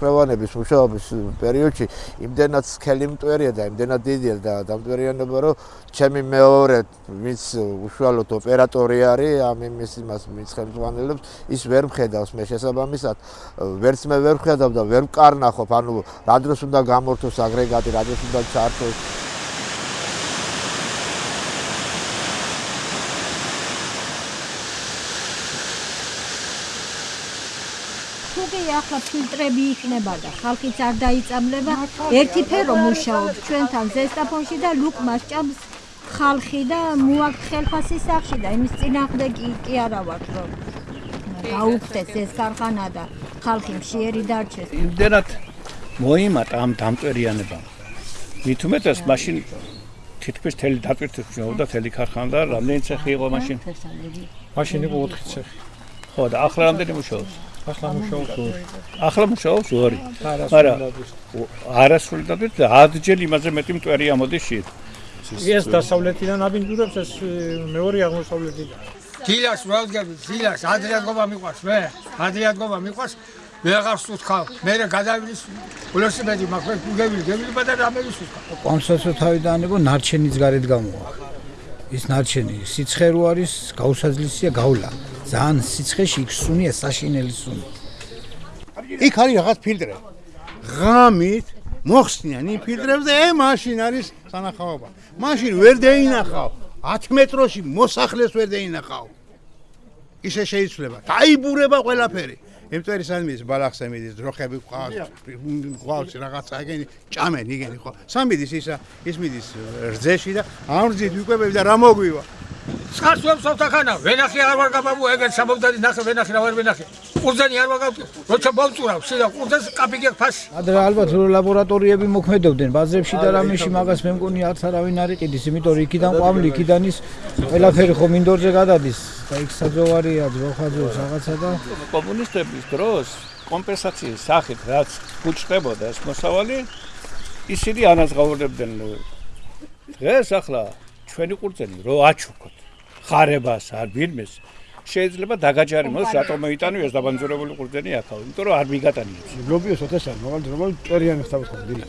ხელოვანების მუშაობის პერიოდში იმდენად სქელი მტვერია და იმდენად დიდია და დამტვერიანება რომ ჩემი მეორე ვინც უშუალოდ ოპერატორი არის ამ იმის იმას მის ხელმძღვანელებს ის ვერ მხედავს მე შესაბამისად ვერც მე ვერ მხედავ და ვერ მკარნახობ ანუ რა დროს უნდა გამორთოს აგრეგატი რა დროს უნდა ჩართოს ახლა ფილტრები იქნება და ხალხიც არ დაიწამლება. ერთი ფერო მუშაობს ჩვენთან ზესტაფონში და ლუკ მასჭამს ხალხი და მოაქვს ხელფასი სახში და იმის წინააღმდეგ კი კი არა ვარ რომ გაუხდეს ეს ქარხანა და ხალხი მშიერი დარჩეს. იმდენად მოიმატა ამ დამტვერიანებამ მით უმეტეს მაშინ თითქმის თელი დატვირთი ხმობდა თელი ქარხანა და რამდენი ცეხი იყო მაშინ? მაშინ იყო 4 ცეხი. ხო და ახლა რამდენი მუშაობს ახლა მუშაობს ორი. ახლა მუშაობს ორი. მაგრამ არასრული დადეთ და 10 ჯერ იმაზე მეტი მტვერი ამოდის შეთ. ეს დასავლეთიდან აბინძურებს ეს მეორე აღმოსავლეთიდან. დილას ვალგები, დილას ადრიადგობა მიყვარს მე. ადრიადგობა მიყვარს. მე აღარ სუთხავ. მე რა გადავილის ულოსიბედი მაქვს გუგები, გები და რამე ვისუთხავ. კონსოლსო თავიდან იყო ნარჩენის გარეთ გამოვა. ის ნარჩენი სიცხე რო არის, გაუსაძლისია გავლა. ძალიან სიცხეში იქ სუნია საშინელი სუნი. იქ არის რაღაც ფილტრი. ღამით მოხსნიან იმ ფილტრებს და ე მაშინ არის სანახაობა. მაშინ ვერ დაინახავ 10 მეტროში მოსახლეს ვერ დაინახავ. ისე შეიძლება. დაიბურება ყველაფერი. ემწერი სამის ბალახზე მიდის ძროხები ყავს ყავს რაღაცა ეგენი ჭამენ იგენი ხო. სამიდის ისა ის მიდის რძეში და ამრძით ვიკვებები და რა მოგვივა სკარს ვერ სოთახანა ვენახი არ ვარ გაბაბუ ეგეთ საბოლდადი ნახე ვენახი რა ვარ ვენახი. ყურძენი არ ვაგავ როცა ბოლწურავ სიდა ყურძენს კაპიკი ფასი ადრე ალბათ ლაბორატორიები მოქმედებდნენ ბაზრებში და რამეში მაგას მე მგონი არც არავინ არ იყიდის იმიტომ რომ იქიდან ყვამლი იქიდან ის ყველაფერი ხო მინდორზე გადადის და იქ საძოვარია ძროხაძოს რაღაცა და კომუნისტების დროს კომპენსაციის სახით რაც უჩნდებოდა ეს მოსავალი ისინი ანაზღაურებდნენ დღეს ახლა ჩვენი ყურძენი რო აჩუქოთ ხარებას არ ვინმეს. შეიძლება დაგაჯარიმოს რატომ მოიტანო ეს დაბანძურებული ყურძენი ახლა იმიტომ რომ არ მიგატანიებს. გლობიოს ოდესა მაგალითად რომ წერიანი ხდება ხო დილა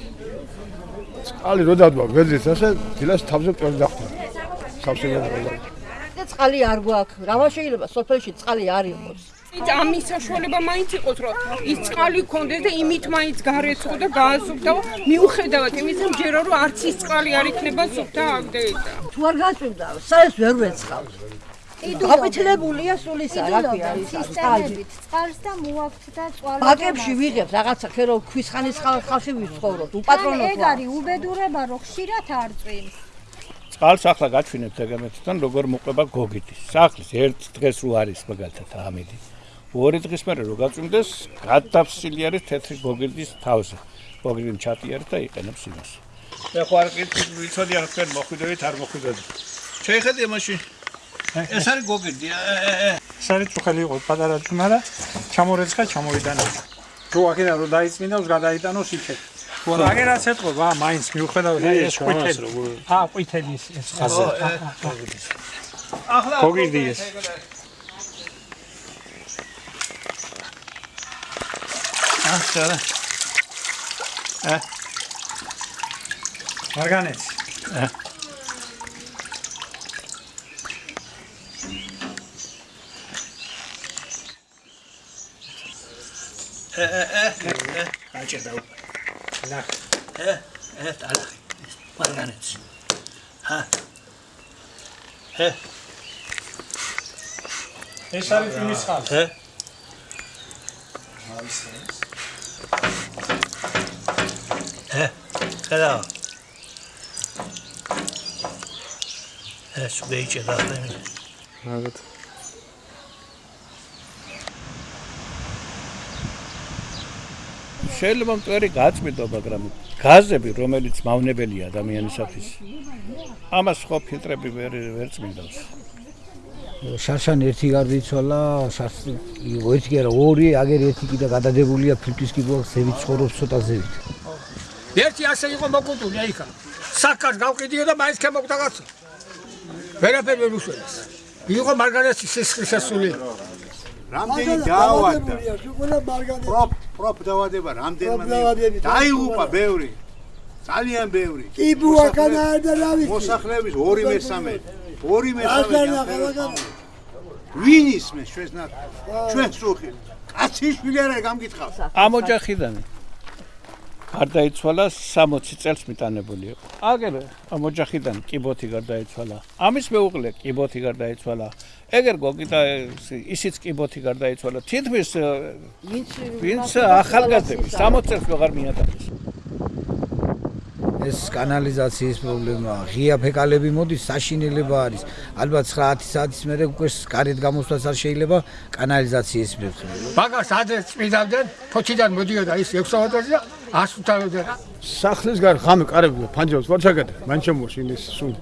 წყალი რო დადვა გვერდით ასე დილას თავზე წერი დახტა სავსეა და წყალი არ გვაქვს. რა შეიძლება? სოფელში წყალი არ იყოს ამის საშუალება მაინც იყოს რომ ის წყალი გქონდეს და იმით მაინც გარეცხო და გაასუფთა მიუხედავად იმისა ჯერო რომ არც ის წყალი არ იქნება სუფთა ამდეიდა თუ არ გაწვიმდა საერთოდ ვერ ვეცხავს. გაფეთლებულია სულისა რა ქვია სისტემებით წყალს და მოაქვთ და წყალი ბაკებში ვიღებ რაღაცა ხერო ქვის ხანის ხალხი ვიცხოვრობ უპატრონო ეგ არის უბედურება რომ ხშირად არ წვიმს. წყალს ახლა გაჩვინებთ ეგამეთთან როგორ მოყვება გოგიტის სახლის ერთ დღეს რო არის მაგალითად ამიდი ორი დღის მერე რო გაწვიმდეს, გადაფსილი არის თეთრი გოგირდის თავზე. გოგირდი ჩატი არის და იყენებს იმას. მე ხო არ ვიცოდი არ თქვენ მოხვიდებით არ მოხვიდებით. შეიძლება მაშინ ეს არის გოგირდი. ეს არის წუხელი იყო პატარა ძმარა, ჩამორეცხა ჩამოვიდანა. თუ აქედან რო დაიწმინდავს, გადაიტანოს იქეთ. თუ არა აგერაც ეთყობა, მაინც მიუხედავად ეს ყვითელი. აა ყვითელი ეს ხაზი. ახლა გოგირდი ეს. ახლა ა მარგანეც ა ე ე ე აჭე და ნახ ე ე დალა მარგანეც ჰა ე ეს არის იმის ხალხი ე არის ეს ე ხედა ეს ვეიჭე და ხემი მაგათ შეიძლება მტვერი გაწმიდო მაგრამ გაზები რომელიც მავნებელია ადამიანისათვის ამას ხო ფილტრები ვერ ვერ წმინდავს შარშან ერთი გარდიცვალა შარშ ერთი არა ორი აგერ ერთი კიდე გადადებულია ფილტვის კიბო ზევით ცხოვრობს ცოტა ზევით ერთი ასე იყო მოკუტული აიქა. საკას გავყიდიო და მაინც ქემოკვდა კაცო. ვერაფერი ვერ უშველეს. იყო მარგარეტის სისხლის ასული. რამდენი დაავადდა? პროფ პროფ დაავადება რამდენმა დაიღუპა ბევრი. ძალიან ბევრი. კი ბუაკანა და რა ვიცი? მოსახლეობის ორი მესამე ორი მესამე ვინ ისმეს ჩვენს ნაკ ჩვენ სუხი კაციშვილი არა გამკითხავს ამ ოჯახიდან გარდაიცვალა 60 წელს მიტანებული იყო. აგერ ამ ოჯახიდან კიბოთი გარდაიცვალა. ამის მეუღლე კიბოთი გარდაიცვალა. ეგერ გოგი და ისიც კიბოთი გარდაიცვალა. თითქმის ვინც ვინც ახალგაზრდები 60 წელს ვეღარ მიატარეს. ეს კანალიზაციის პრობლემაა. ღია ფეკალები მოდის, საშინელება არის. ალბათ 9 საათის მერე უკვე კარეთ გამოსვლას არ შეიძლება კანალიზაციის მერე. მაგას ადრე წმიდავდნენ, ფოჩიდან მოდიოდა ის 6 საათზე და ასუთავდა. სახლის გარ ხამე კარები ფანჯრებს ვარ ჩაგატე. მან შემოშინეს სულ.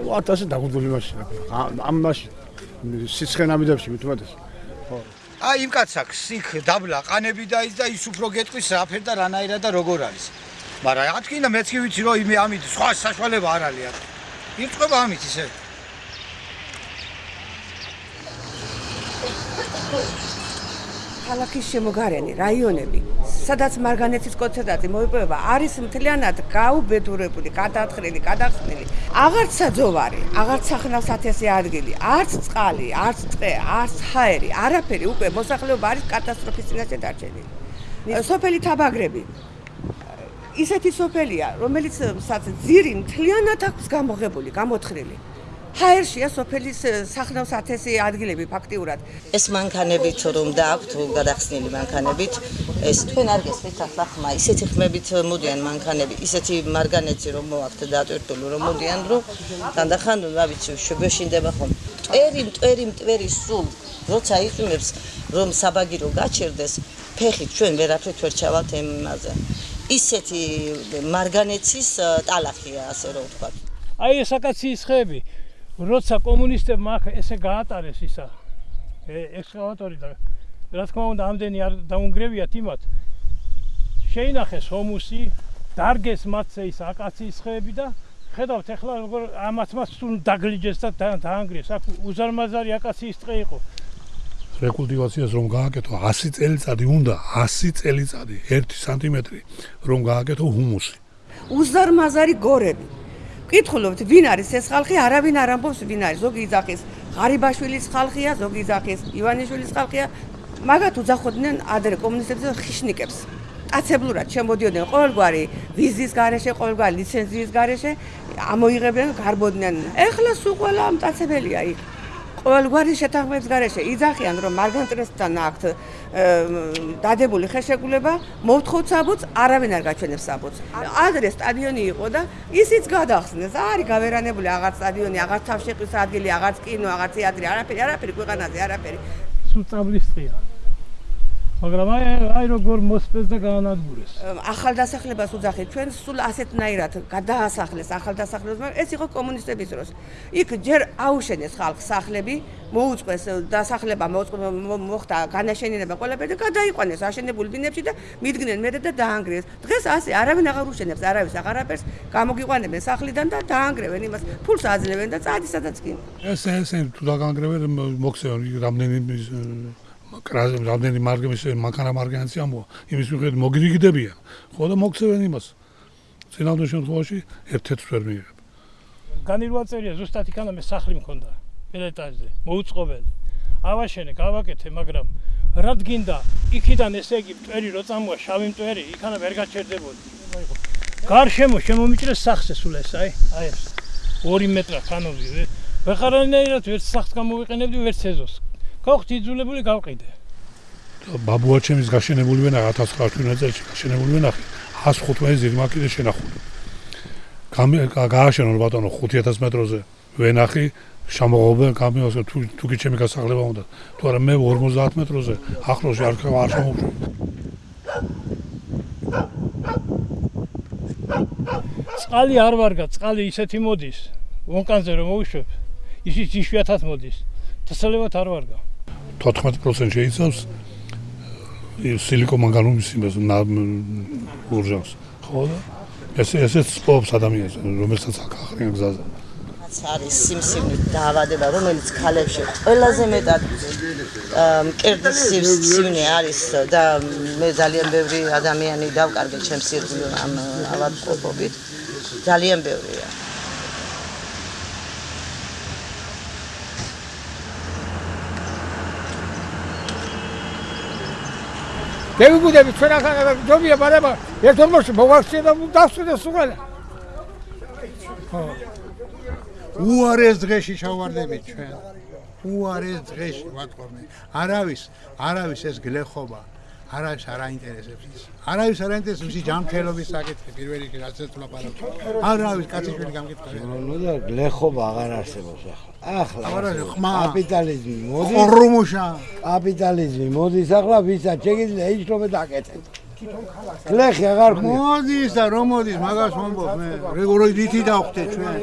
1000 დაგუძული მაშინ. ამ მაშინ სიცხე ნამიდებში მithumetes. ხო. აი იმ კაცს აქვს იქ დაბლა ყანები და ის და ის უფრო გეტყვის რაფერ და რანაირად და როგორ არის. მაგრამ ათქინა მეც კი ვიცი რომ იმე ამით სხვა საშუალება არ არის აქ. ირწყვება ამით ისე. ქალაქის შემოგარენი რაიონები, სადაც მარგანეცის კონცენტრატი მოიპოვება, არის მთლიანად გაუბედურებული, გადათხრილი, გადახსნილი. აღარც საძოვარი, აღარც სახნავსათესე ადგილი, არც წყალი, არც ტყე, არც ჰაერი, არაფერი უკვე მოსახლეობა არის კატასტროფის წინაშე დარჩენილი. სოფელი თაბაგრები ისეთი სოფელია, რომელიც ძირი მთლიანად აქვს გამოღებული, გამოთხრილი. ჰაერშია სოფელის სახნავს ათესი ადგილები ფაქტიურად. ეს მანქანებით რომ დააქვთ გადახსნილი მანქანებით, ეს თქვენ არ გესმით ახლა ხმა, ისეთი ხმებით მოდიან მანქანები, ისეთი მარგანეცი რომ მოაქვთ დატვირთული რომ მოდიან, რომ თანდახან რა ვიცი, შეგეშინდება ხომ. ტვერი, ტვერი, ტვერი სულ როცა იყიმებს რომ საბაგირო გაჩერდეს, ფეხით ჩვენ ვერაფრით ვერ ჩავალთ ემაზე. ისეთი მარგანეცის ტალახია ასე რომ ვთქვა. აი ეს აკაციის ხეები, როცა კომუნისტებმა აქ ესე გაატარეს ისა ექსკავატორი და რა თქმა უნდა ამდენი არ დაუნგრევიათ იმათ. შეინახეს ჰომუსი, დარგეს მათზე ის აკაციის ხეები და ხედავთ ახლა როგორ ამათ მას სულ დაგლიჯეს და დაანგრიეს. აქ უზარმაზარი აკაციის ტყე იყო. რეკულტივაციას რომ გააკეთო 100 წელიწადი უნდა 100 წელიწადი 1 სანტიმეტრი რომ გააკეთო ჰუმუსი უზარმაზარი გორები კითხულობთ ვინ არის ეს ხალხი? არავინ არ ამბობს ვინ არის. ზოგი იძახის ღარიბაშვილის ხალხია ზოგი იძახის ივანიშვილის ხალხია. მაგათ უძახოდნენ ადრე კომუნისტებს და ხიშნიკებს. აცებლურად შემოდიოდნენ ყოველგვარი ვიზის გარეშე ყოველგვარი ლიცენზიის გარეშე. ამოიღებდნენ გარბოდნენ. ეხლა სულ ყველა მტაცებელია იქ ყოველგვარი შეთანხმების გარეშე იძახიან რომ მარგანტრესთან აქვთ დადებული ხელშეკრულება მოვთხოვთ საბუთს არავინ არ გაჩვენებს საბუთს. ადრე სტადიონი იყო და ისიც გადახსნეს. არის გავერანებული აღარ სტადიონი აღარ თავშეყრის ადგილი აღარ კინო აღარ თეატრი არაფერი არაფერი ქვეყანაზე არაფერი. სულ წაბლის წია მაგრამ აი აი როგორ მოსწეს და გაანადგურეს. ახალ დასახლებას უძახით ჩვენ სულ ასეთნაირად გადაასახლეს ახალ დასახლებას, მაგრამ ეს იყო კომუნისტების დროს. იქ ჯერ აუშენეს ხალხ სახლები, მოუწყეს დასახლება, მოხდა განაშენიანება ყველაფერი და გადაიყვანეს აშენებულ ბინებში და მიდგნენ მერე და დაანგრიეს. დღეს ასე არავინ აღარ უშენებს, არავის აღარაფერს გამოგიყვანებენ სახლიდან და დაანგრევენ იმას, ფულს აძლევენ და წადი სადაც კი. ეს ეს თუ დაგანგრევენ მოხსენ რამდენი რამდენი მარგემის მანქანა მარგანიცი ამბო იმის მიხედვით მოგირიგდებიან ხო და მოგცევენ იმას. წინამდელ შემთხვევაში ერთ-ერთს ვერ მიიღებ. განირვა წერია ზუსტად იქანა მე სახლი მქონდა პელეტაჟზე მოუწყობელი. ავაშენე გავაკეთე მაგრამ რა დგინდა იქიდან ესე იგი მტვერი რო წამოა შავი მტვერი იქანა ვერ გაჩერდებოდი. გარშემო შემომიჭრეს სახზე სულ ეს აი აი ეს. 2 მეტრა ხანოვი ვეხარანაირად ვერც სახს გამოვიყენებდი ვერც ეზოს გოხთ იძულებული გავყიდე. ბაბუაჩემის გაშენებული ვენა 1908 წელს გაშენებული ვენა 115 ზირმაკიზე შენახული. გააშენო ბატონო 5000 მეტროზე. ვენახი შემოღობენ კამიონს თუ თუ კი ჩემი გასაღლება უნდა. თუ არა მე 50 მეტროზე ახლოს არ არ შემოვშო წყალი არ ვარგა წყალი ისეთი მოდის ვონკანზე რომ მოვიშვებ ისიც იშვიათად მოდის. დასალებად არ ვარგა 14% შეიცავს სილიკომანგანუმის იმას ურჟანს. ხო და ეს ესეც სპობს ადამიანს, რომელსაც ახახრიან გზაზე. რაც არის სიმსივნით დაავადება, რომელიც ქალებში ყველაზე მეტად მკერდის სიმსივნე არის და მე ძალიან ბევრი ადამიანი დავკარგე ჩემს ირგვლივ ამ ავადმყოფობით. ძალიან ბევრია. გეგუგუდები ჩვენ ახლა ჯობია ბარება ერთ მომში მოვახშე და დავსვიდე სულ. ხო. უარეს დღეში ჩავარდებით ჩვენ. უარეს დღეში ვატყობნე. არავის, არავის ეს გლეხობა არავის არ აინტერესებს ის. არავის არ აინტერესებს ისი ჯანმრთელობის საკითხი პირველ რიგში რაც ეს ლაპარაკი. არავის კაციშვილი გამკითხავია. ნუ და გლეხობა აღარ არსებობს ახლა. ახლა კაპიტალიზმი მოდის. ყრუმუშა. კაპიტალიზმი მოდის ახლა ვისაც შეგიძლია იშრობე დაკეთეთ. გლეხი აღარ ხმია. მოდის და რომ მოდის მაგას მომბობ მე. როგორი რითი დავხდე ჩვენ?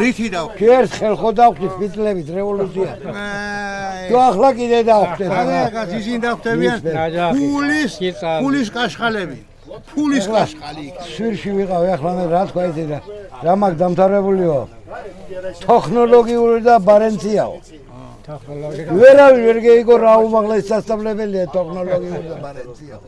რითი დავხდე? ქერს ხელხო დავხდით ფიტლებით რევოლუცია. თუ ახლა კიდე დავხდეთ. ახლა ისინი დავხდებიან ფულის ფულის კაშხალები. ფულის კაშხალი. შვირში ვიყავ ახლა მე რა თქვა იცი და რა მაგ დამთავრებულიო. ტექნოლოგიური და ბარენციაო. ტექნოლოგია. ვერავინ ვერ გეიგო რა უმაღლესი სასწავლებელია ტექნოლოგიური და ბარენციაო.